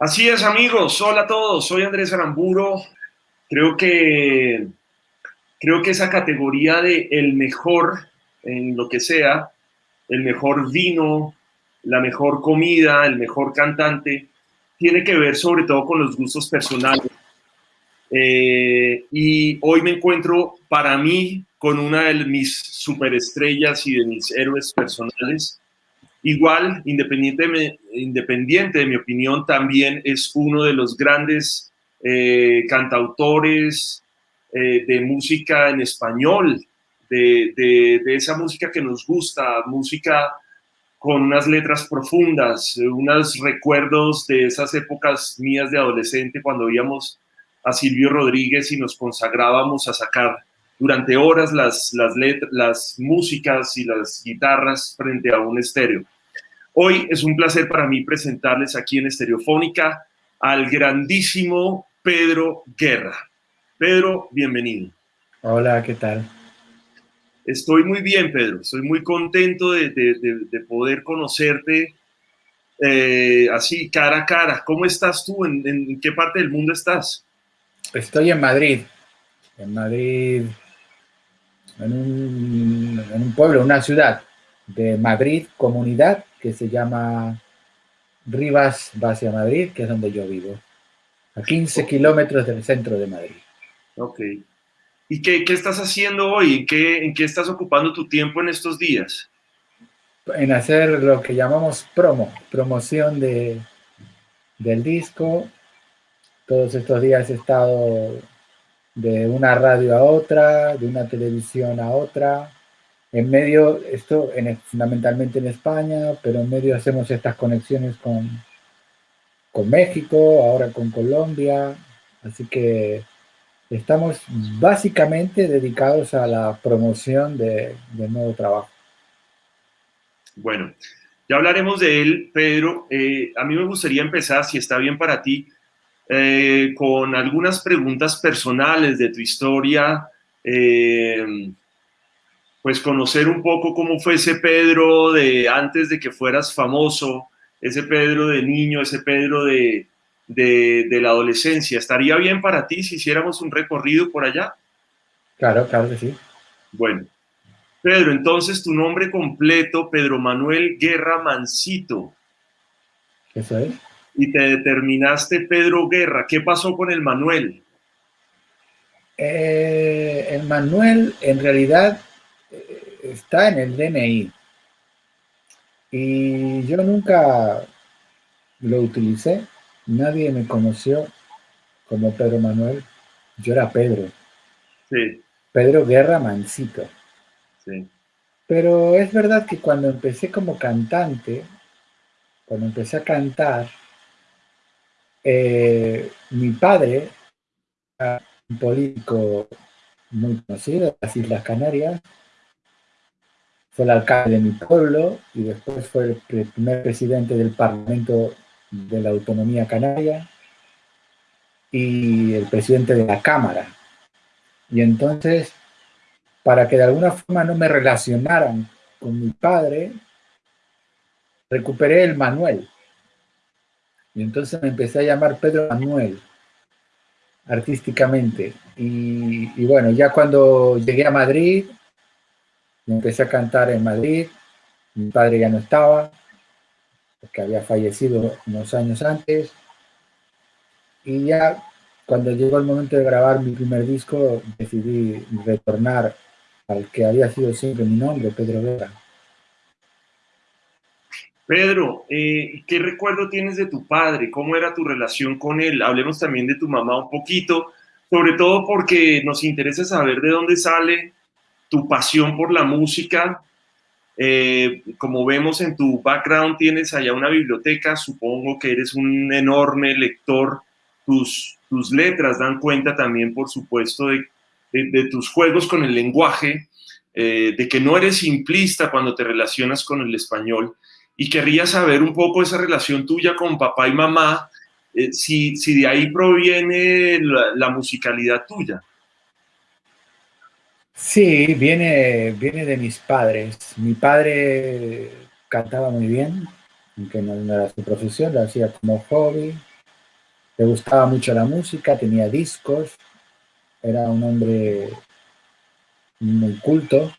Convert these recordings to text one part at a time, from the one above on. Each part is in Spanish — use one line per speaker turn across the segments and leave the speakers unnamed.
Así es, amigos. Hola a todos. Soy Andrés Aramburo. Creo que, creo que esa categoría de el mejor en lo que sea, el mejor vino, la mejor comida, el mejor cantante, tiene que ver sobre todo con los gustos personales. Eh, y hoy me encuentro para mí con una de mis superestrellas y de mis héroes personales. Igual, independiente, independiente de mi opinión, también es uno de los grandes eh, cantautores eh, de música en español, de, esa música que nos gusta, música con unas letras profundas, unos recuerdos de esas épocas mías de adolescente cuando íbamos a Silvio Rodríguez y nos consagrábamos a sacar durante horas las, las músicas y las guitarras frente a un estéreo. Hoy es un placer para mí presentarles aquí en Estereofónica al grandísimo Pedro Guerra. Pedro, bienvenido.
Hola, ¿qué tal?
Estoy muy bien, Pedro. Estoy muy contento de, de, poder conocerte eh, así, cara a cara. ¿Cómo estás tú? ¿En, ¿En, qué parte del mundo estás?
Estoy en Madrid. En Madrid, en un, pueblo, una ciudad de Madrid, comunidad, que se llama Rivas Vacia Madrid, que es donde yo vivo, a 15 kilómetros del centro de Madrid.
Ok. ¿Y qué, qué estás haciendo hoy? ¿En qué, ¿En qué estás ocupando tu tiempo en estos días?
En hacer lo que llamamos promo, promoción de, del disco. Todos estos días he estado de una radio a otra, de una televisión a otra. En medio, esto en, fundamentalmente en España, pero en medio hacemos estas conexiones con, con México, ahora con Colombia. Así que estamos básicamente dedicados a la promoción de, nuevo trabajo.
Bueno, ya hablaremos de él, Pedro. Eh, a mí me gustaría empezar, si está bien para ti, eh, con algunas preguntas personales de tu historia, eh, pues conocer un poco cómo fue ese Pedro de antes de que fueras famoso, ese Pedro de niño, ese Pedro de, de, de la adolescencia. ¿Estaría bien para ti si hiciéramos un recorrido por allá?
Claro, claro que sí.
Bueno, Pedro, entonces tu nombre completo, Pedro Manuel Guerra Mancito.
Eso es
y te determinaste Pedro Guerra. ¿Qué pasó con el Manuel?
Eh, el Manuel en realidad está en el DNI. Y yo nunca lo utilicé. Nadie me conoció como Pedro Manuel. Yo era Pedro.
Sí.
Pedro Guerra Mancito.
Sí.
Pero es verdad que cuando empecé como cantante, cuando empecé a cantar, eh, mi padre, un político muy conocido de las Islas Canarias, fue el alcalde de mi pueblo y después fue el primer presidente del Parlamento de la Autonomía Canaria y el presidente de la Cámara. Y entonces, para que de alguna forma no me relacionaran con mi padre, recuperé el Manuel. Y entonces me empecé a llamar Pedro Manuel, artísticamente. Y, bueno, ya cuando llegué a Madrid, empecé a cantar en Madrid. Mi padre ya no estaba, porque había fallecido unos años antes. Y ya cuando llegó el momento de grabar mi primer disco, decidí retornar al que había sido siempre mi nombre, Pedro Vera.
Pedro, eh, ¿qué recuerdo tienes de tu padre? ¿Cómo era tu relación con él? Hablemos también de tu mamá un poquito, sobre todo porque nos interesa saber de dónde sale tu pasión por la música. Eh, como vemos en tu background, tienes allá una biblioteca, supongo que eres un enorme lector. Tus, tus letras dan cuenta también, por supuesto, de, tus juegos con el lenguaje, eh, de que no eres simplista cuando te relacionas con el español y querría saber un poco esa relación tuya con papá y mamá, eh, si, si, de ahí proviene la, musicalidad tuya.
Sí, viene, viene de mis padres. Mi padre cantaba muy bien, aunque no era su profesión, lo hacía como hobby. le gustaba mucho la música, tenía discos, era un hombre muy culto,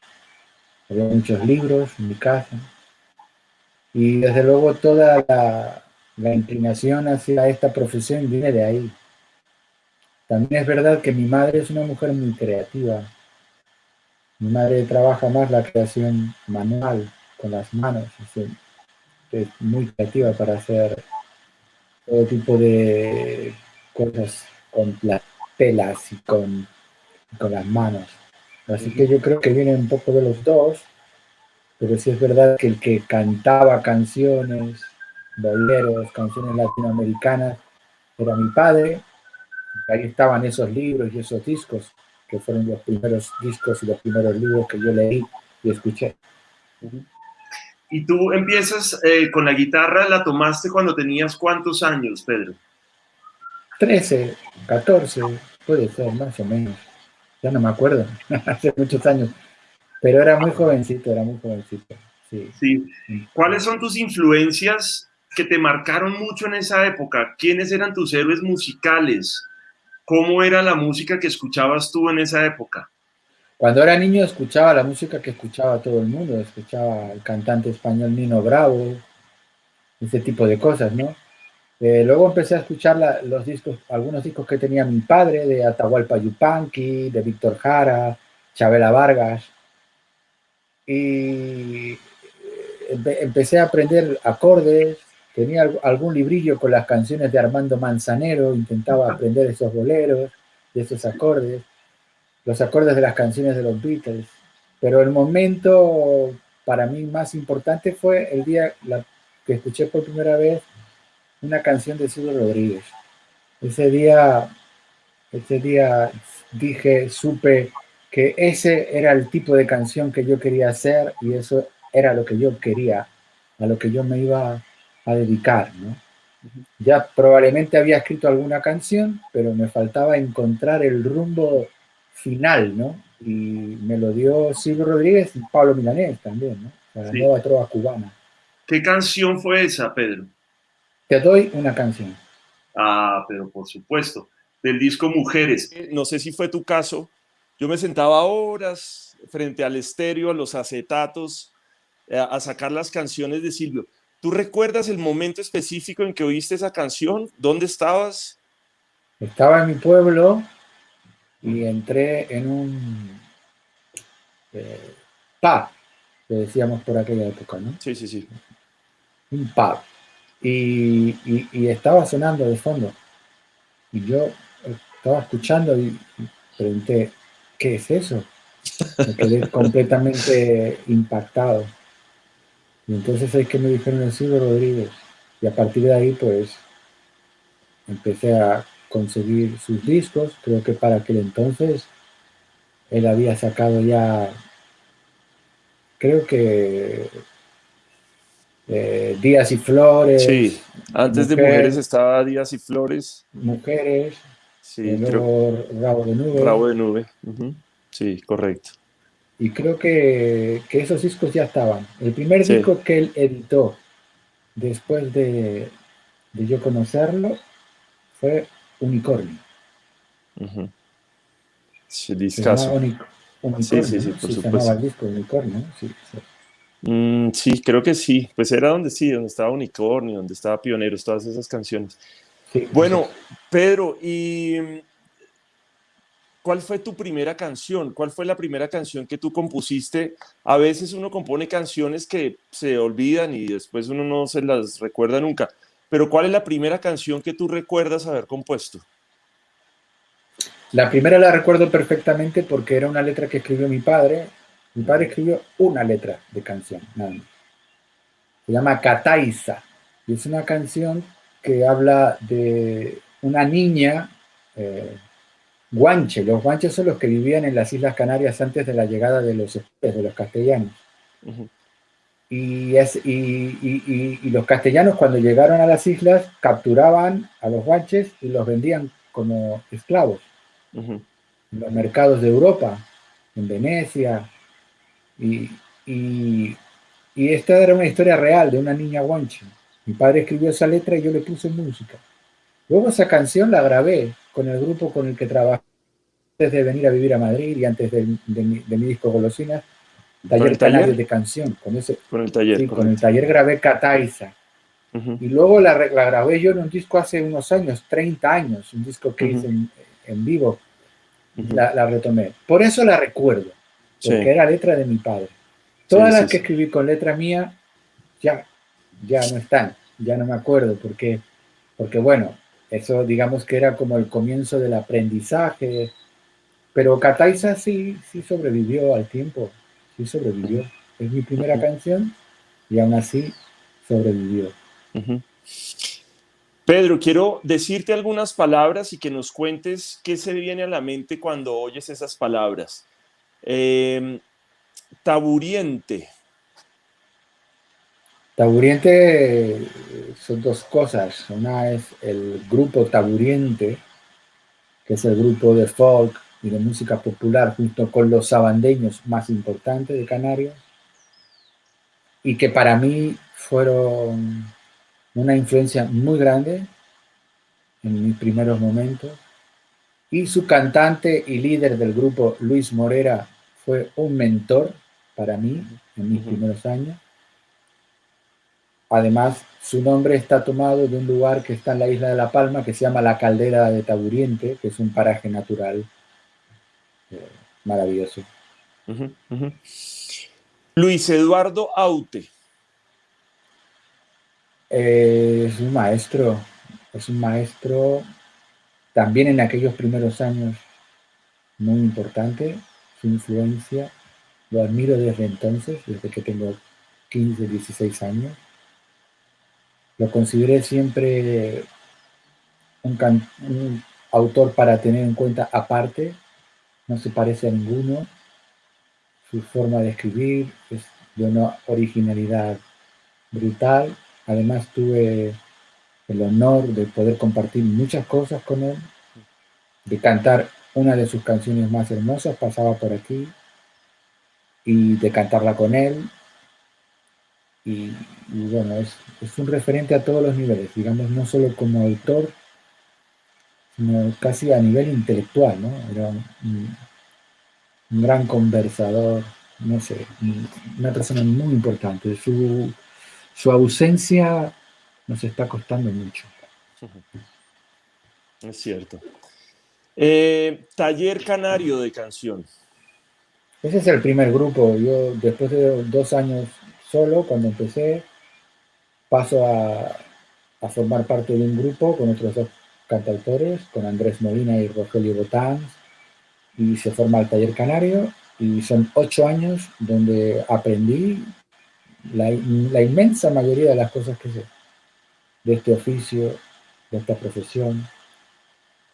había muchos libros en mi casa. Y desde luego toda la, la inclinación hacia esta profesión viene de ahí. También es verdad que mi madre es una mujer muy creativa. Mi madre trabaja más la creación manual, con las manos. Es, muy creativa para hacer todo tipo de cosas con las telas y con, con las manos. Así que yo creo que viene un poco de los dos, pero sí es verdad que el que cantaba canciones, boleros, canciones latinoamericanas, era mi padre, ahí estaban esos libros y esos discos, que fueron los primeros discos y los primeros libros que yo leí y escuché.
Y tú empiezas eh, con la guitarra, ¿la tomaste cuando tenías cuántos años, Pedro?
13, 14, puede ser, más o menos. Ya no me acuerdo, hace muchos años. Pero era muy jovencito, era muy jovencito. Sí.
sí. ¿Cuáles son tus influencias que te marcaron mucho en esa época? ¿Quiénes eran tus héroes musicales? ¿Cómo era la música que escuchabas tú en esa época?
Cuando era niño escuchaba la música que escuchaba todo el mundo, escuchaba el cantante español Nino Bravo, ese tipo de cosas, ¿no? Eh, luego empecé a escuchar los discos, algunos discos que tenía mi padre, de Atahualpa Yupanqui, de Víctor Jara, Chabela Vargas, y empecé a aprender acordes, tenía algún librillo con las canciones de Armando Manzanero, intentaba aprender esos boleros, de esos acordes, los acordes de las canciones de los Beatles. Pero el momento para mí más importante fue el día que escuché por primera vez una canción de Silvio Rodríguez. Ese día, ese día dije, supe que ese era el tipo de canción que yo quería hacer y eso era lo que yo quería, a lo que yo me iba a dedicar, ¿no? Ya probablemente había escrito alguna canción, pero me faltaba encontrar el rumbo final, ¿no? Y me lo dio Silvio Rodríguez y Pablo Milanés también, ¿no? La nueva trova cubana.
¿Qué canción fue esa, Pedro?
Te doy una canción.
Ah, pero por supuesto, del disco Mujeres. No sé si fue tu caso, yo me sentaba horas frente al estéreo, a los acetatos, eh, a sacar las canciones de Silvio. ¿Tú recuerdas el momento específico en que oíste esa canción? ¿Dónde estabas?
Estaba en mi pueblo y entré en un eh, pub, que decíamos por aquella época, ¿no?
Sí, sí, sí.
Un pub. Y, y, estaba sonando de fondo. Y yo estaba escuchando y pregunté, ¿qué es eso? Me quedé completamente impactado. Y entonces es que me dijeron el Silvio Rodríguez. Y a partir de ahí, pues, empecé a conseguir sus discos. Creo que para aquel entonces él había sacado ya, creo que eh, Días y Flores.
Sí, antes de Mujeres estaba Días y Flores.
Mujeres.
Sí, creo,
Rabo de Nube.
Rabo de Nube. Sí, correcto.
Y creo que, esos discos ya estaban. El primer disco que él editó después de, yo conocerlo fue Unicornio.
Sí, discaso.
sí, sí, sí, por supuesto. el disco Unicornio, sí,
mm, sí. creo que sí. Pues era donde sí, donde estaba Unicornio, donde estaba Pioneros, todas esas canciones. bueno, Pedro, y ¿Cuál fue tu primera canción? ¿Cuál fue la primera canción que tú compusiste? A veces uno compone canciones que se olvidan y después uno no se las recuerda nunca. Pero ¿cuál es la primera canción que tú recuerdas haber compuesto?
La primera la recuerdo perfectamente porque era una letra que escribió mi padre. Mi padre escribió una letra de canción, Se llama Cataiza y es una canción que habla de una niña eh, guanche. Los guanches son los que vivían en las Islas Canarias antes de la llegada de los, de los castellanos. y, es, y, los castellanos cuando llegaron a las islas capturaban a los guanches y los vendían como esclavos en los mercados de Europa, en Venecia. Y, esta era una historia real de una niña guanche. Mi padre escribió esa letra y yo le puse música. Luego esa canción la grabé con el grupo con el que trabajé antes de venir a vivir a Madrid y antes de, mi, disco Golosinas, Taller de Canción. Con, ese,
con el taller.
Sí, con el taller grabé Cataiza. Y luego la, grabé yo en un disco hace unos años, 30 años, un disco que hice en, vivo. la, retomé. Por eso la recuerdo, porque era letra de mi padre. Todas las que escribí con letra mía ya, ya no están, ya no me acuerdo, porque, porque bueno, eso digamos que era como el comienzo del aprendizaje, pero Cataiza sí, sí sobrevivió al tiempo, sí sobrevivió. Es mi primera canción y aún así sobrevivió.
Pedro, quiero decirte algunas palabras y que nos cuentes qué se viene a la mente cuando oyes esas palabras. Em, taburiente.
Taburiente son dos cosas. Una es el grupo Taburiente, que es el grupo de folk y de música popular junto con los sabandeños más importantes de Canarias y que para mí fueron una influencia muy grande en mis primeros momentos. Y su cantante y líder del grupo, Luis Morera, fue un mentor para mí en mis primeros años. Además, su nombre está tomado de un lugar que está en la isla de La Palma, que se llama la Caldera de Taburiente, que es un paraje natural eh, maravilloso.
Luis Eduardo Aute.
Eh, es un maestro, es un maestro también en aquellos primeros años muy importante, su influencia, lo admiro desde entonces, desde que tengo 15, 16 años. Lo consideré siempre un autor para tener en cuenta aparte, no se parece a ninguno, su forma de escribir es de una originalidad brutal Además tuve el honor de poder compartir muchas cosas con él, de cantar una de sus canciones más hermosas, pasaba por aquí, y de cantarla con él. Y, bueno, es, un referente a todos los niveles, digamos, no solo como autor, sino casi a nivel intelectual, ¿no? Era un, un gran conversador, no sé, una persona muy importante. Su, su ausencia nos está costando mucho.
Es cierto. Eh, taller Canario de canción.
Ese es el primer grupo. Yo después de dos años solo, cuando empecé, paso a, formar parte de un grupo con otros dos cantautores, con Andrés Molina y Rogelio Botán, y se forma el Taller Canario, y son ocho años donde aprendí la, inmensa mayoría de las cosas que sé, de este oficio, de esta profesión.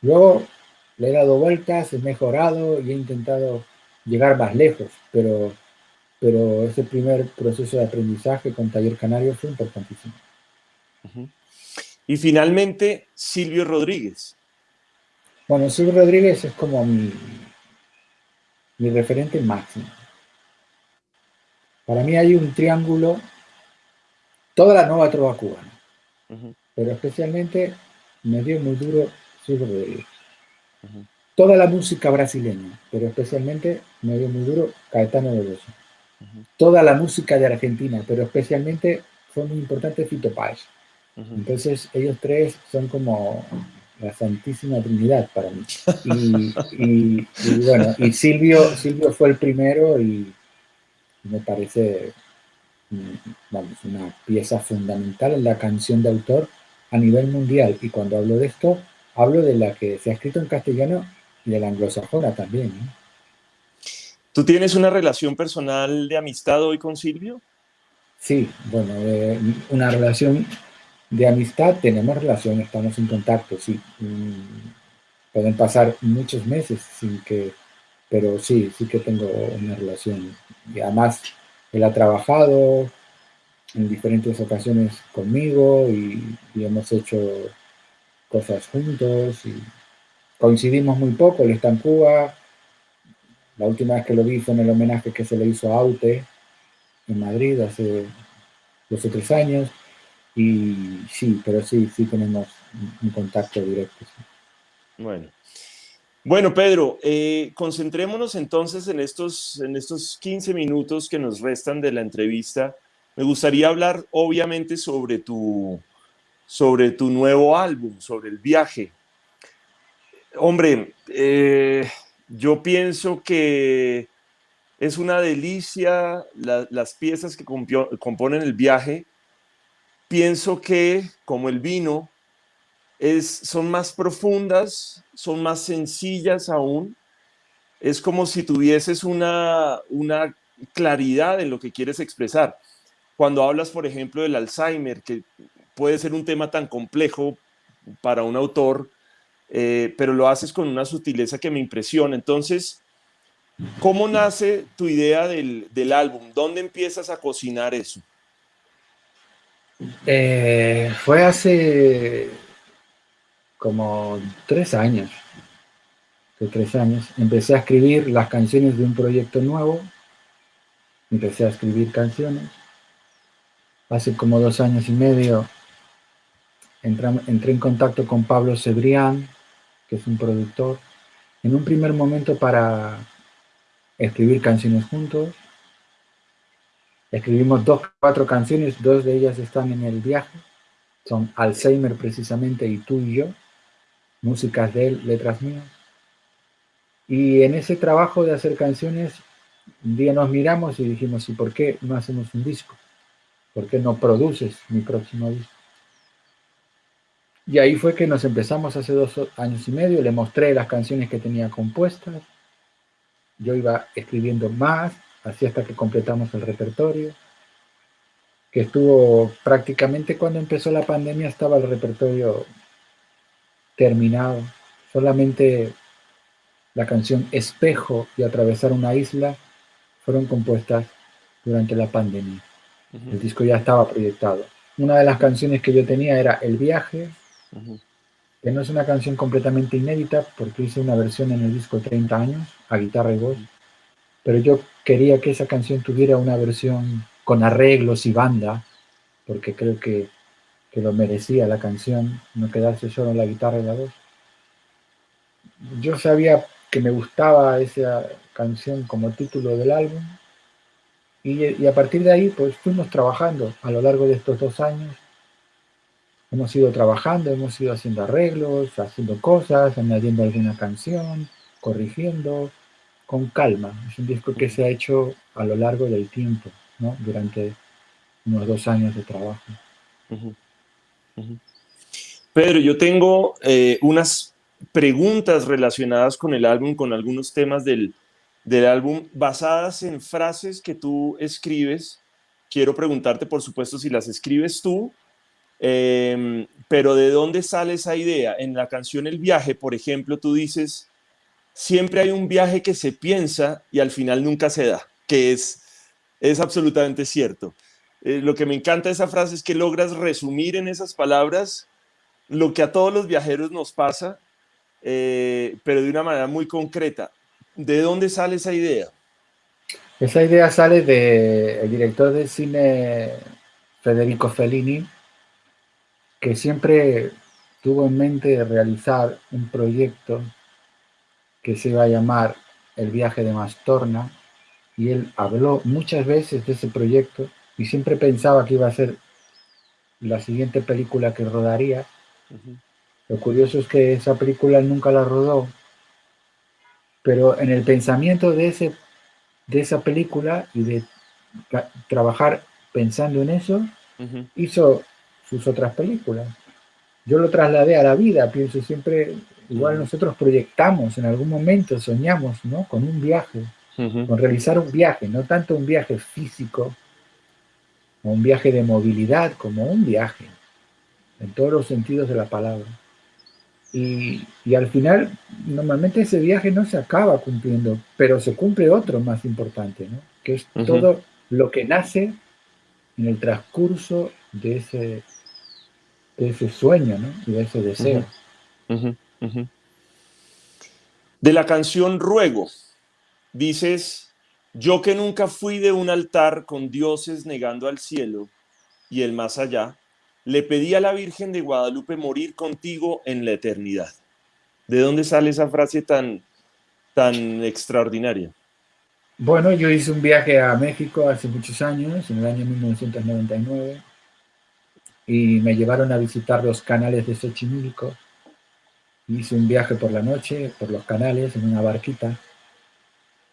Luego le he dado vueltas, he mejorado y he intentado llegar más lejos, pero, pero ese primer proceso de aprendizaje con Taller Canario fue importantísimo.
Y finalmente, Silvio Rodríguez.
Bueno, Silvio Rodríguez es como mi, mi referente máximo. Para mí hay un triángulo, toda la nueva trova cubana, pero especialmente me dio muy duro Silvio Rodríguez. Toda la música brasileña, pero especialmente me dio muy duro Caetano Veloso. Toda la música de Argentina, pero especialmente fue muy importante Fito Páez. Entonces ellos tres son como la Santísima Trinidad para mí. Y, bueno, y Silvio, Silvio fue el primero y me parece mm, una pieza fundamental en la canción de autor a nivel mundial. Y cuando hablo de esto, hablo de la que se ha escrito en castellano y de la anglosajona también.
¿Tú tienes una relación personal de amistad hoy con Silvio?
Sí, bueno, una relación de amistad, tenemos relación, estamos en contacto, sí. Mm, pueden pasar muchos meses sin que pero sí, sí que tengo una relación. Y además, él ha trabajado en diferentes ocasiones conmigo y, hemos hecho cosas juntos y coincidimos muy poco. Él está en Cuba. La última vez que lo vi fue en el homenaje que se le hizo a Aute en Madrid hace dos o tres años. Y sí, pero sí, sí tenemos un contacto directo.
Bueno. Bueno, Pedro, eh, concentrémonos entonces en estos, en estos 15 minutos que nos restan de la entrevista. Me gustaría hablar, obviamente, sobre tu, sobre tu nuevo álbum, sobre el viaje. Hombre, eh, yo pienso que es una delicia las piezas que componen el viaje. Pienso que, como el vino, es, son más profundas, son más sencillas aún. Es como si tuvieses una, una claridad en lo que quieres expresar. Cuando hablas, por ejemplo, del Alzheimer, que puede ser un tema tan complejo para un autor, eh, pero lo haces con una sutileza que me impresiona. Entonces, ¿cómo nace tu idea del, álbum? ¿Dónde empiezas a cocinar eso?
Eh, fue hace como tres años. Tres años. Empecé a escribir las canciones de un proyecto nuevo. Empecé a escribir canciones. Hace como dos años y medio entré, en contacto con Pablo Cebrián, que es un productor, en un primer momento para escribir canciones juntos. Escribimos dos, cuatro canciones, dos de ellas están en el viaje, son Alzheimer precisamente y tú y yo, músicas de él, letras mías. Y en ese trabajo de hacer canciones, un día nos miramos y dijimos, ¿y por qué no hacemos un disco? ¿Por qué no produces mi próximo disco? Y ahí fue que nos empezamos hace dos años y medio, le mostré las canciones que tenía compuestas, yo iba escribiendo más, así hasta que completamos el repertorio, que estuvo prácticamente cuando empezó la pandemia estaba el repertorio terminado, solamente la canción Espejo y Atravesar una isla fueron compuestas durante la pandemia. El disco ya estaba proyectado. Una de las canciones que yo tenía era El viaje, que no es una canción completamente inédita porque hice una versión en el disco 30 años a guitarra y voz, pero yo quería que esa canción tuviera una versión con arreglos y banda, porque creo que, que lo merecía la canción, no quedarse solo en la guitarra y la voz. Yo sabía que me gustaba esa canción como título del álbum y, y a partir de ahí pues fuimos trabajando a lo largo de estos dos años Hemos ido trabajando, hemos ido haciendo arreglos, haciendo cosas, añadiendo alguna canción, corrigiendo, con calma. Es un disco que se ha hecho a lo largo del tiempo, ¿no? durante unos dos años de trabajo.
Pedro, yo tengo eh, unas preguntas relacionadas con el álbum, con algunos temas del, del álbum, basadas en frases que tú escribes. Quiero preguntarte, por supuesto, si las escribes tú Em, pero ¿de dónde sale esa idea? En la canción El viaje, por ejemplo, tú dices, siempre hay un viaje que se piensa y al final nunca se da, que es, es absolutamente cierto. Eh, lo que me encanta de esa frase es que logras resumir en esas palabras lo que a todos los viajeros nos pasa, eh, pero de una manera muy concreta. ¿De dónde sale esa idea?
Esa idea sale del director de cine Federico Fellini, que siempre tuvo en mente realizar un proyecto que se iba a llamar El viaje de Mastorna, y él habló muchas veces de ese proyecto y siempre pensaba que iba a ser la siguiente película que rodaría. Lo curioso es que esa película nunca la rodó, pero en el pensamiento de, ese, de esa película y de trabajar pensando en eso, hizo sus otras películas. Yo lo trasladé a la vida, pienso siempre, igual nosotros proyectamos en algún momento, soñamos, ¿no? Con un viaje, con realizar un viaje, no tanto un viaje físico, o un viaje de movilidad, como un viaje, en todos los sentidos de la palabra. Y, y, al final, normalmente ese viaje no se acaba cumpliendo, pero se cumple otro más importante, ¿no? que es todo lo que nace en el transcurso de ese, de ese sueño ¿no? y de ese deseo.
De la canción Ruego, dices, yo que nunca fui de un altar con dioses negando al cielo y el más allá, le pedí a la Virgen de Guadalupe morir contigo en la eternidad. ¿De dónde sale esa frase tan, tan extraordinaria?
Bueno, yo hice un viaje a México hace muchos años, en el año 1999, y me llevaron a visitar los canales de Xochimilco. Hice un viaje por la noche, por los canales, en una barquita.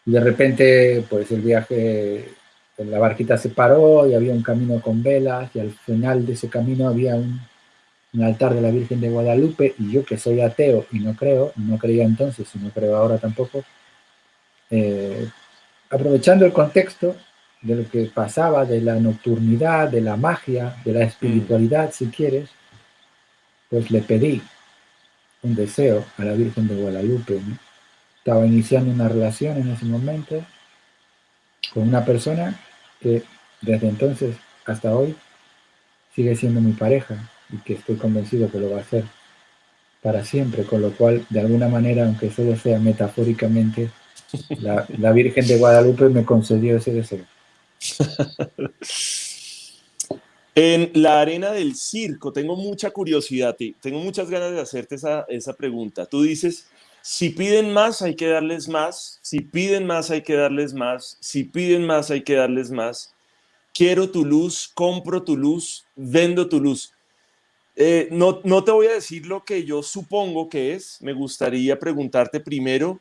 Y de repente, pues el viaje, la barquita se paró y había un camino con velas y al final de ese camino había un, altar de la Virgen de Guadalupe y yo que soy ateo y no creo, no creía entonces y no creo ahora tampoco, eh, aprovechando el contexto, de lo que pasaba, de la nocturnidad, de la magia, de la espiritualidad, si quieres, pues le pedí un deseo a la Virgen de Guadalupe. Estaba iniciando una relación en ese momento con una persona que desde entonces hasta hoy sigue siendo mi pareja y que estoy convencido que lo va a hacer para siempre, con lo cual, de alguna manera, aunque solo sea metafóricamente, la, la Virgen de Guadalupe me concedió ese deseo.
en la arena del circo, tengo mucha curiosidad, tengo muchas ganas de hacerte esa, esa pregunta. Tú dices, si piden más, hay que darles más. Si piden más, hay que darles más. Si piden más, hay que darles más. Quiero tu luz, compro tu luz, vendo tu luz. Eh, no, no te voy a decir lo que yo supongo que es. Me gustaría preguntarte primero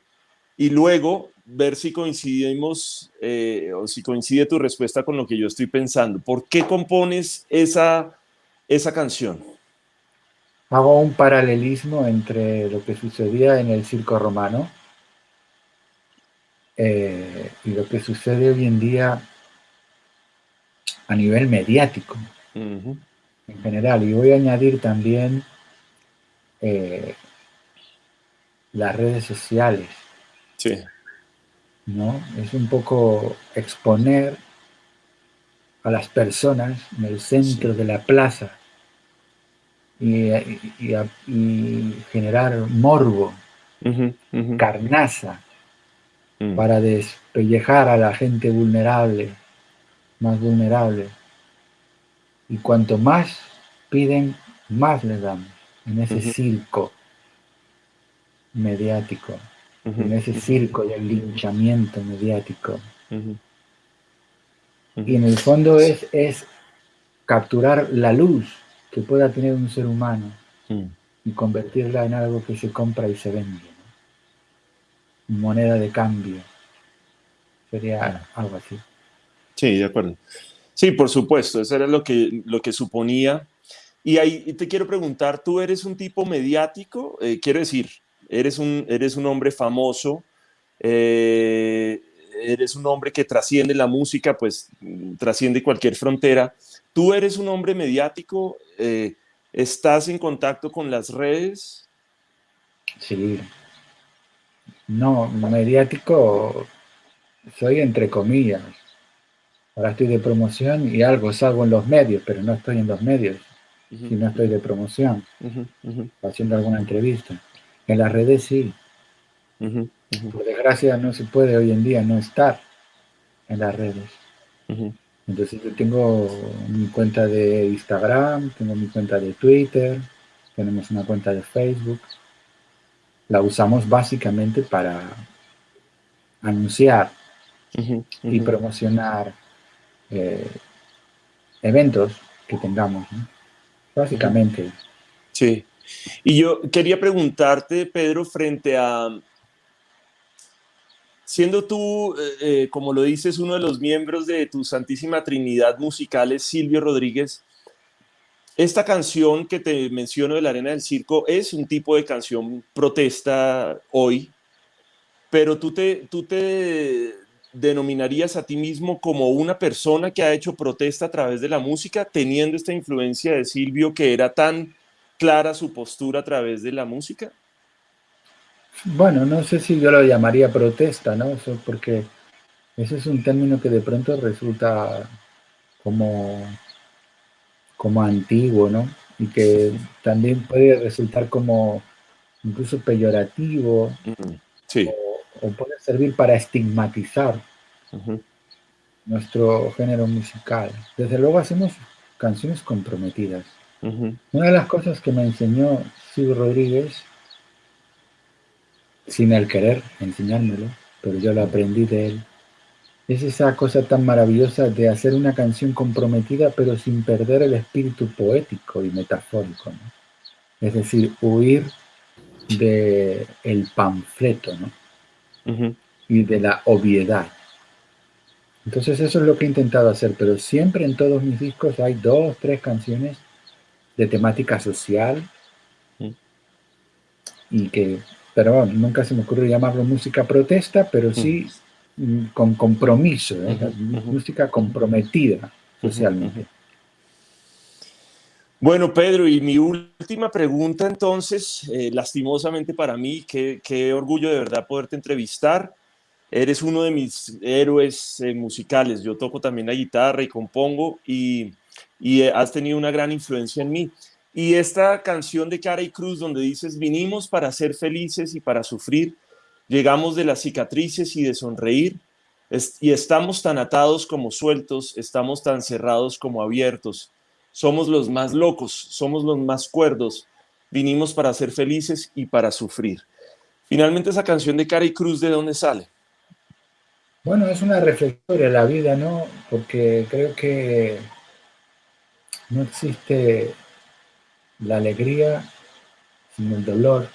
y luego ver si coincidimos eh, o si coincide tu respuesta con lo que yo estoy pensando. ¿Por qué compones esa, esa canción?
Hago un paralelismo entre lo que sucedía en el circo romano eh, y lo que sucede hoy en día a nivel mediático en general. Y voy a añadir también eh, las redes sociales ¿No? Es un poco exponer a las personas en el centro de la plaza y, generar morbo, carnaza, mm. para despellejar a la gente vulnerable, más vulnerable. Y cuanto más piden, más les damos en ese circo mediático en ese circo del linchamiento mediático. Y en el fondo es, es capturar la luz que pueda tener un ser humano y convertirla en algo que se compra y se vende. Moneda de cambio. Sería algo así.
Sí, de acuerdo. Sí, por supuesto, eso era lo que, lo que suponía. Y ahí te quiero preguntar, ¿tú eres un tipo mediático? Eh, quiero decir, eres un, eres un hombre famoso, eh, eres un hombre que trasciende la música, pues trasciende cualquier frontera. Tú eres un hombre mediático, eh, estás en contacto con las redes.
Sí. No, mediático soy entre comillas. Ahora estoy de promoción y algo salgo en los medios, pero no estoy en los medios, si no estoy de promoción, haciendo alguna entrevista. En las redes sí. Por desgracia no se puede hoy en día no estar en las redes. Entonces yo tengo mi cuenta de Instagram, tengo mi cuenta de Twitter, tenemos una cuenta de Facebook. La usamos básicamente para anunciar y promocionar eh, eventos que tengamos. Básicamente.
Sí. Y yo quería preguntarte, Pedro, frente a, siendo tú, eh, eh, como lo dices, uno de los miembros de tu Santísima Trinidad musicales, Silvio Rodríguez, esta canción que te menciono de la Arena del Circo es un tipo de canción protesta hoy, pero tú te, tú te denominarías a ti mismo como una persona que ha hecho protesta a través de la música, teniendo esta influencia de Silvio que era tan clara su postura a través de la música?
Bueno, no sé si yo lo llamaría protesta, ¿no? Eso porque ese es un término que de pronto resulta como, como antiguo, ¿no? Y que también puede resultar como incluso peyorativo. Sí. O, puede servir para estigmatizar nuestro género musical. Desde luego hacemos canciones comprometidas Una de las cosas que me enseñó Sigur Rodríguez, sin el querer enseñármelo, pero yo lo aprendí de él, es esa cosa tan maravillosa de hacer una canción comprometida pero sin perder el espíritu poético y metafórico. Es decir, huir del el panfleto ¿no? y de la obviedad. Entonces eso es lo que he intentado hacer, pero siempre en todos mis discos hay dos, tres canciones de temática social y que, pero bueno, nunca se me ocurre llamarlo música protesta, pero sí mm, con compromiso, ¿eh? música comprometida socialmente.
Bueno, Pedro, y mi última pregunta entonces, eh, lastimosamente para mí, qué, qué, orgullo de verdad poderte entrevistar. Eres uno de mis héroes eh, musicales. Yo toco también la guitarra y compongo y, y has tenido una gran influencia en mí. Y esta canción de Cara y Cruz donde dices, vinimos para ser felices y para sufrir, llegamos de las cicatrices y de sonreír, y estamos tan atados como sueltos, estamos tan cerrados como abiertos, somos los más locos, somos los más cuerdos, vinimos para ser felices y para sufrir. Finalmente esa canción de Cara y Cruz, ¿de dónde sale?
Bueno, es una reflexión de la vida, ¿no? Porque creo que no existe la alegría sin el dolor.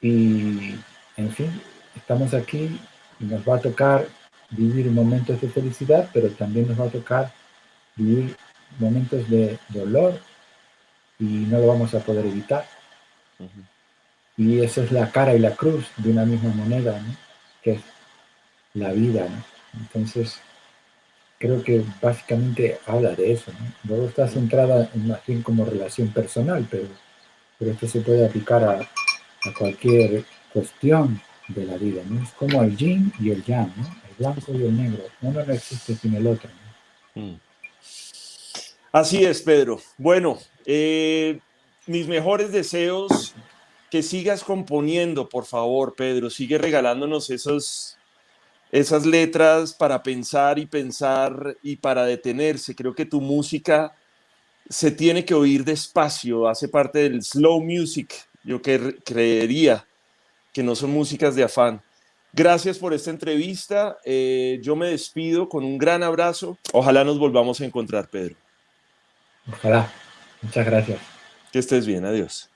Y, en fin, estamos aquí y nos va a tocar vivir momentos de felicidad, pero también nos va a tocar vivir momentos de dolor y no lo vamos a poder evitar. Y esa es la cara y la cruz de una misma moneda, que es la vida. Entonces, creo que básicamente habla de eso. ¿no? Luego está centrada en más bien como relación personal, pero, pero esto se puede aplicar a, a cualquier cuestión de la vida. ¿no? Es como el yin y el yang, ¿no? el blanco y el negro. Uno no existe sin el otro. Mm.
Así es, Pedro. Bueno, eh, mis mejores deseos, que sigas componiendo, por favor, Pedro. Sigue regalándonos esos esas letras para pensar y pensar y para detenerse. Creo que tu música se tiene que oír despacio, hace parte del slow music. Yo que creería que no son músicas de afán. Gracias por esta entrevista. Eh, yo me despido con un gran abrazo. Ojalá nos volvamos a encontrar, Pedro.
Ojalá. Muchas gracias.
Que estés bien. Adiós.